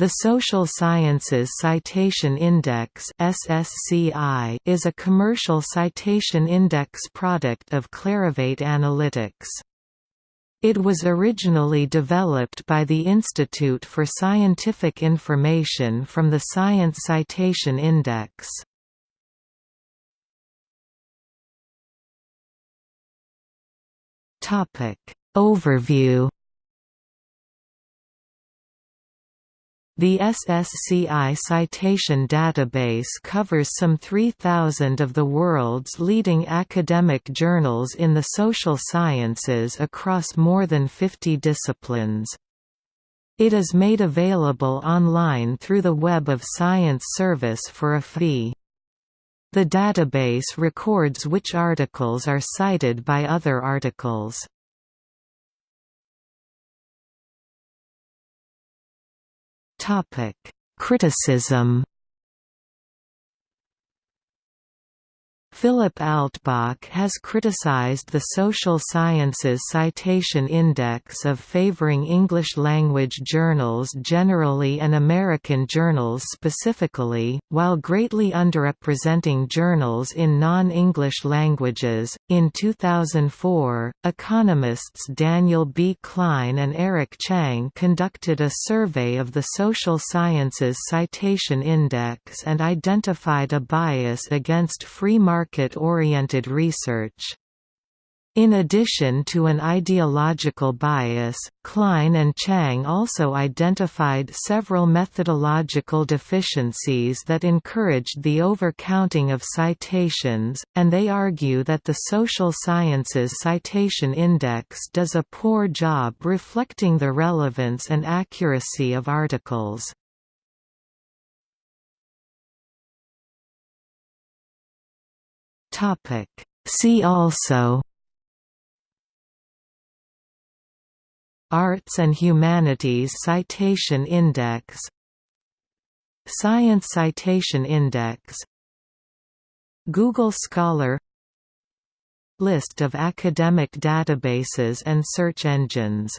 The Social Sciences Citation Index (SSCI) is a commercial citation index product of Clarivate Analytics. It was originally developed by the Institute for Scientific Information from the Science Citation Index. Topic Overview The SSCI citation database covers some 3,000 of the world's leading academic journals in the social sciences across more than 50 disciplines. It is made available online through the Web of Science service for a fee. The database records which articles are cited by other articles. Topic: Criticism Philip Altbach has criticized the Social Sciences Citation Index of favoring English-language journals generally and American journals specifically, while greatly underrepresenting journals in non-English languages. In 2004, economists Daniel B. Klein and Eric Chang conducted a survey of the Social Sciences Citation Index and identified a bias against free market market-oriented research. In addition to an ideological bias, Klein and Chang also identified several methodological deficiencies that encouraged the overcounting of citations, and they argue that the Social Sciences Citation Index does a poor job reflecting the relevance and accuracy of articles. Topic. See also Arts and Humanities Citation Index Science Citation Index Google Scholar List of academic databases and search engines